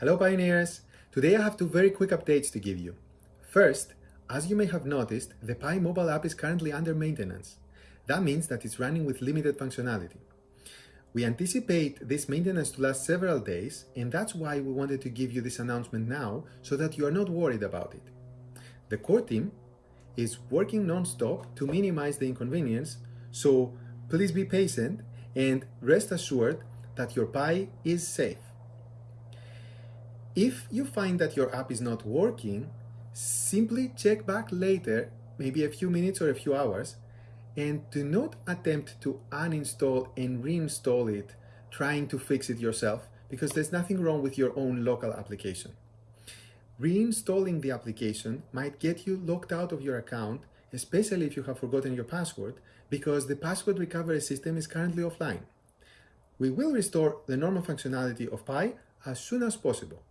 Hello Pioneers! Today I have two very quick updates to give you. First, as you may have noticed, the Pi mobile app is currently under maintenance. That means that it's running with limited functionality. We anticipate this maintenance to last several days and that's why we wanted to give you this announcement now so that you are not worried about it. The core team is working non-stop to minimize the inconvenience, so please be patient and rest assured that your Pi is safe. If you find that your app is not working, simply check back later, maybe a few minutes or a few hours, and do not attempt to uninstall and reinstall it, trying to fix it yourself, because there's nothing wrong with your own local application. Reinstalling the application might get you locked out of your account, especially if you have forgotten your password, because the password recovery system is currently offline. We will restore the normal functionality of Pi as soon as possible.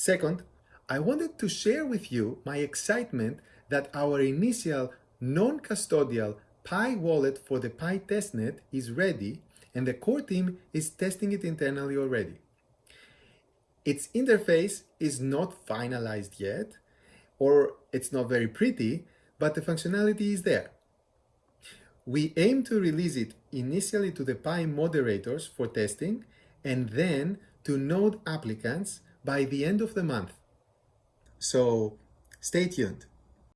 Second, I wanted to share with you my excitement that our initial non-custodial Pi wallet for the Pi testnet is ready and the core team is testing it internally already. Its interface is not finalized yet, or it's not very pretty, but the functionality is there. We aim to release it initially to the Pi moderators for testing and then to node applicants by the end of the month. So stay tuned.